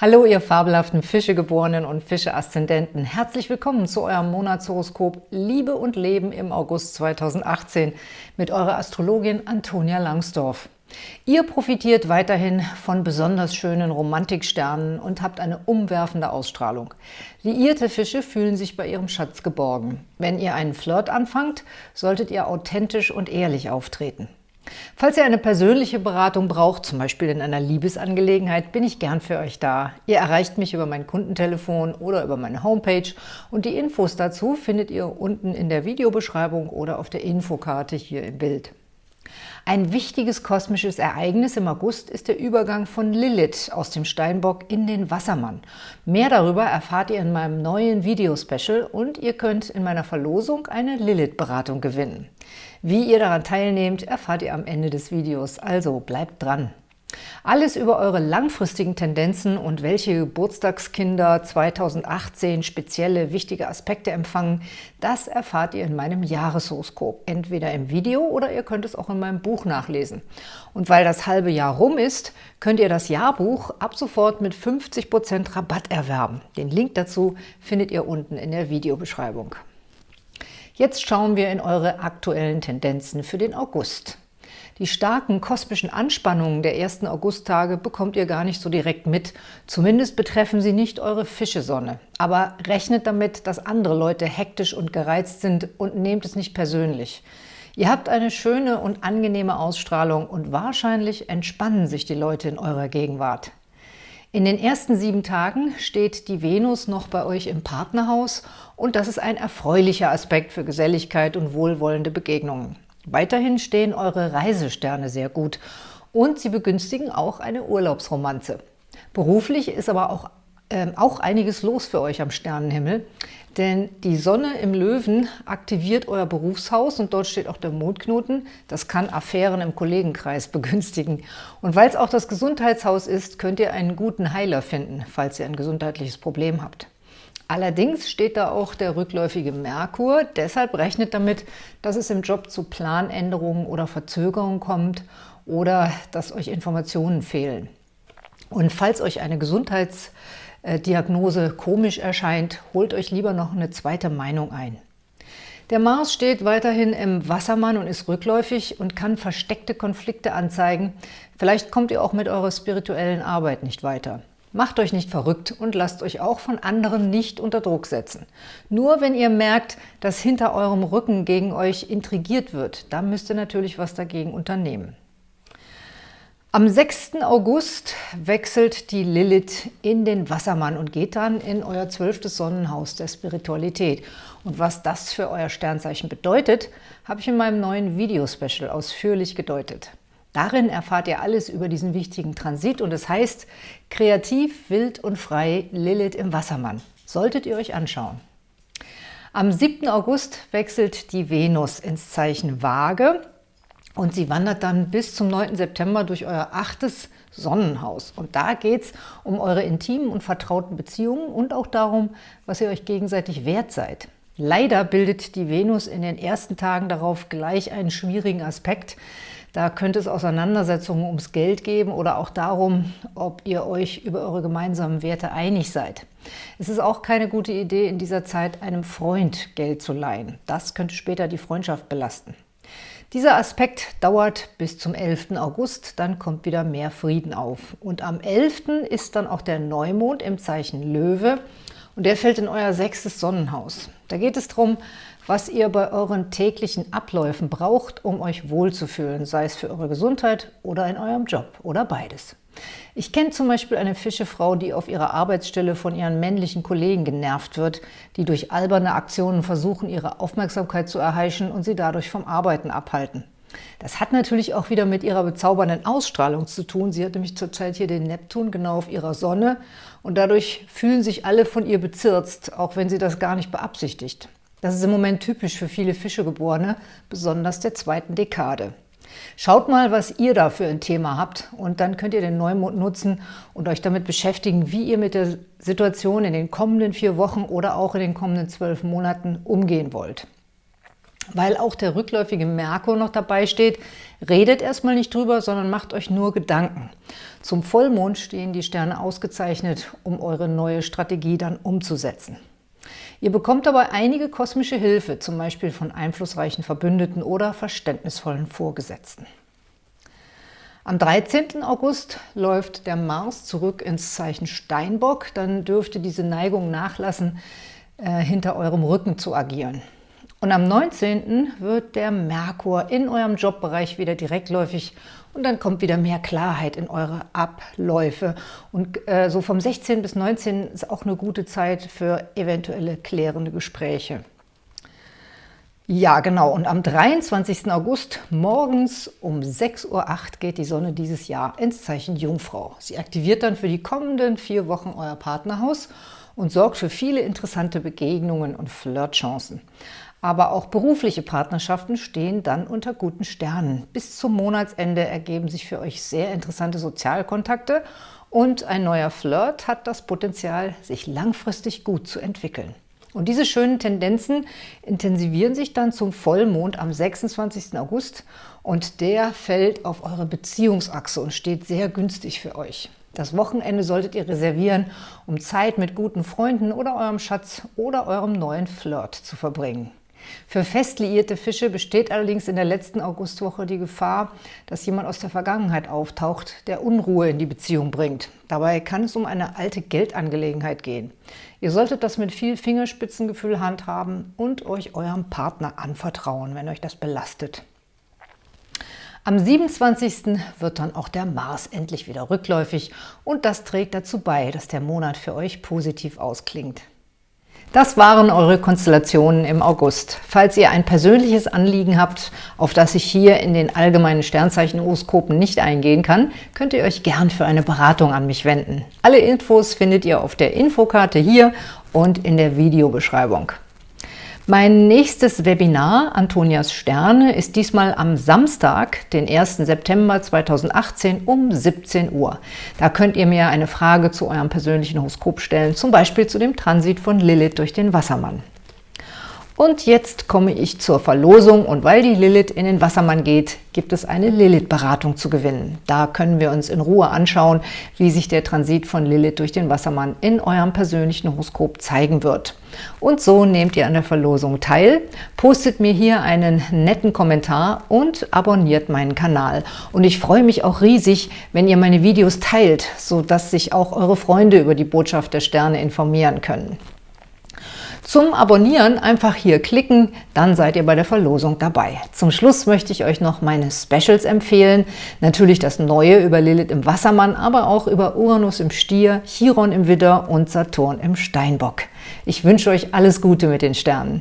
Hallo, ihr fabelhaften Fischegeborenen und Fische-Aszendenten. Herzlich willkommen zu eurem Monatshoroskop Liebe und Leben im August 2018 mit eurer Astrologin Antonia Langsdorf. Ihr profitiert weiterhin von besonders schönen Romantiksternen und habt eine umwerfende Ausstrahlung. Liierte Fische fühlen sich bei ihrem Schatz geborgen. Wenn ihr einen Flirt anfangt, solltet ihr authentisch und ehrlich auftreten. Falls ihr eine persönliche Beratung braucht, zum Beispiel in einer Liebesangelegenheit, bin ich gern für euch da. Ihr erreicht mich über mein Kundentelefon oder über meine Homepage und die Infos dazu findet ihr unten in der Videobeschreibung oder auf der Infokarte hier im Bild. Ein wichtiges kosmisches Ereignis im August ist der Übergang von Lilith aus dem Steinbock in den Wassermann. Mehr darüber erfahrt ihr in meinem neuen Videospecial und ihr könnt in meiner Verlosung eine Lilith-Beratung gewinnen. Wie ihr daran teilnehmt, erfahrt ihr am Ende des Videos, also bleibt dran! Alles über eure langfristigen Tendenzen und welche Geburtstagskinder 2018 spezielle wichtige Aspekte empfangen, das erfahrt ihr in meinem Jahreshoroskop, entweder im Video oder ihr könnt es auch in meinem Buch nachlesen. Und weil das halbe Jahr rum ist, könnt ihr das Jahrbuch ab sofort mit 50% Rabatt erwerben. Den Link dazu findet ihr unten in der Videobeschreibung. Jetzt schauen wir in eure aktuellen Tendenzen für den August. Die starken kosmischen Anspannungen der ersten Augusttage bekommt ihr gar nicht so direkt mit. Zumindest betreffen sie nicht eure Fischesonne. Aber rechnet damit, dass andere Leute hektisch und gereizt sind und nehmt es nicht persönlich. Ihr habt eine schöne und angenehme Ausstrahlung und wahrscheinlich entspannen sich die Leute in eurer Gegenwart. In den ersten sieben Tagen steht die Venus noch bei euch im Partnerhaus und das ist ein erfreulicher Aspekt für Geselligkeit und wohlwollende Begegnungen. Weiterhin stehen eure Reisesterne sehr gut und sie begünstigen auch eine Urlaubsromanze. Beruflich ist aber auch, äh, auch einiges los für euch am Sternenhimmel, denn die Sonne im Löwen aktiviert euer Berufshaus und dort steht auch der Mondknoten. Das kann Affären im Kollegenkreis begünstigen. Und weil es auch das Gesundheitshaus ist, könnt ihr einen guten Heiler finden, falls ihr ein gesundheitliches Problem habt. Allerdings steht da auch der rückläufige Merkur, deshalb rechnet damit, dass es im Job zu Planänderungen oder Verzögerungen kommt oder dass euch Informationen fehlen. Und falls euch eine Gesundheitsdiagnose komisch erscheint, holt euch lieber noch eine zweite Meinung ein. Der Mars steht weiterhin im Wassermann und ist rückläufig und kann versteckte Konflikte anzeigen. Vielleicht kommt ihr auch mit eurer spirituellen Arbeit nicht weiter. Macht euch nicht verrückt und lasst euch auch von anderen nicht unter Druck setzen. Nur wenn ihr merkt, dass hinter eurem Rücken gegen euch intrigiert wird, dann müsst ihr natürlich was dagegen unternehmen. Am 6. August wechselt die Lilith in den Wassermann und geht dann in euer zwölftes Sonnenhaus der Spiritualität. Und was das für euer Sternzeichen bedeutet, habe ich in meinem neuen Videospecial ausführlich gedeutet. Darin erfahrt ihr alles über diesen wichtigen Transit und es heißt Kreativ, wild und frei Lilith im Wassermann. Solltet ihr euch anschauen. Am 7. August wechselt die Venus ins Zeichen Waage und sie wandert dann bis zum 9. September durch euer achtes Sonnenhaus. Und da geht es um eure intimen und vertrauten Beziehungen und auch darum, was ihr euch gegenseitig wert seid. Leider bildet die Venus in den ersten Tagen darauf gleich einen schwierigen Aspekt, da könnte es Auseinandersetzungen ums Geld geben oder auch darum, ob ihr euch über eure gemeinsamen Werte einig seid. Es ist auch keine gute Idee, in dieser Zeit einem Freund Geld zu leihen. Das könnte später die Freundschaft belasten. Dieser Aspekt dauert bis zum 11. August, dann kommt wieder mehr Frieden auf. Und am 11. ist dann auch der Neumond im Zeichen Löwe und der fällt in euer sechstes Sonnenhaus. Da geht es darum, was ihr bei euren täglichen Abläufen braucht, um euch wohlzufühlen, sei es für eure Gesundheit oder in eurem Job oder beides. Ich kenne zum Beispiel eine Fischefrau, die auf ihrer Arbeitsstelle von ihren männlichen Kollegen genervt wird, die durch alberne Aktionen versuchen, ihre Aufmerksamkeit zu erheischen und sie dadurch vom Arbeiten abhalten. Das hat natürlich auch wieder mit ihrer bezaubernden Ausstrahlung zu tun. Sie hat nämlich zurzeit hier den Neptun genau auf ihrer Sonne und dadurch fühlen sich alle von ihr bezirzt, auch wenn sie das gar nicht beabsichtigt. Das ist im Moment typisch für viele Fischegeborene, besonders der zweiten Dekade. Schaut mal, was ihr da für ein Thema habt und dann könnt ihr den Neumond nutzen und euch damit beschäftigen, wie ihr mit der Situation in den kommenden vier Wochen oder auch in den kommenden zwölf Monaten umgehen wollt. Weil auch der rückläufige Merkur noch dabei steht, redet erstmal nicht drüber, sondern macht euch nur Gedanken. Zum Vollmond stehen die Sterne ausgezeichnet, um eure neue Strategie dann umzusetzen. Ihr bekommt dabei einige kosmische Hilfe, zum Beispiel von einflussreichen Verbündeten oder verständnisvollen Vorgesetzten. Am 13. August läuft der Mars zurück ins Zeichen Steinbock. Dann dürfte diese Neigung nachlassen, äh, hinter eurem Rücken zu agieren. Und am 19. wird der Merkur in eurem Jobbereich wieder direktläufig und dann kommt wieder mehr Klarheit in eure Abläufe. Und äh, so vom 16. bis 19. ist auch eine gute Zeit für eventuelle klärende Gespräche. Ja, genau. Und am 23. August morgens um 6.08 Uhr geht die Sonne dieses Jahr ins Zeichen Jungfrau. Sie aktiviert dann für die kommenden vier Wochen euer Partnerhaus und sorgt für viele interessante Begegnungen und Flirtchancen. Aber auch berufliche Partnerschaften stehen dann unter guten Sternen. Bis zum Monatsende ergeben sich für euch sehr interessante Sozialkontakte und ein neuer Flirt hat das Potenzial, sich langfristig gut zu entwickeln. Und diese schönen Tendenzen intensivieren sich dann zum Vollmond am 26. August und der fällt auf eure Beziehungsachse und steht sehr günstig für euch. Das Wochenende solltet ihr reservieren, um Zeit mit guten Freunden oder eurem Schatz oder eurem neuen Flirt zu verbringen. Für fest liierte Fische besteht allerdings in der letzten Augustwoche die Gefahr, dass jemand aus der Vergangenheit auftaucht, der Unruhe in die Beziehung bringt. Dabei kann es um eine alte Geldangelegenheit gehen. Ihr solltet das mit viel Fingerspitzengefühl handhaben und euch eurem Partner anvertrauen, wenn euch das belastet. Am 27. wird dann auch der Mars endlich wieder rückläufig und das trägt dazu bei, dass der Monat für euch positiv ausklingt. Das waren eure Konstellationen im August. Falls ihr ein persönliches Anliegen habt, auf das ich hier in den allgemeinen Sternzeichen-Horoskopen nicht eingehen kann, könnt ihr euch gern für eine Beratung an mich wenden. Alle Infos findet ihr auf der Infokarte hier und in der Videobeschreibung. Mein nächstes Webinar, Antonias Sterne, ist diesmal am Samstag, den 1. September 2018 um 17 Uhr. Da könnt ihr mir eine Frage zu eurem persönlichen Horoskop stellen, zum Beispiel zu dem Transit von Lilith durch den Wassermann. Und jetzt komme ich zur Verlosung und weil die Lilith in den Wassermann geht, gibt es eine Lilith-Beratung zu gewinnen. Da können wir uns in Ruhe anschauen, wie sich der Transit von Lilith durch den Wassermann in eurem persönlichen Horoskop zeigen wird. Und so nehmt ihr an der Verlosung teil, postet mir hier einen netten Kommentar und abonniert meinen Kanal. Und ich freue mich auch riesig, wenn ihr meine Videos teilt, sodass sich auch eure Freunde über die Botschaft der Sterne informieren können. Zum Abonnieren einfach hier klicken, dann seid ihr bei der Verlosung dabei. Zum Schluss möchte ich euch noch meine Specials empfehlen. Natürlich das Neue über Lilith im Wassermann, aber auch über Uranus im Stier, Chiron im Widder und Saturn im Steinbock. Ich wünsche euch alles Gute mit den Sternen.